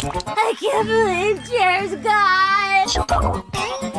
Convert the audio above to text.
I can't believe Jerry's gone!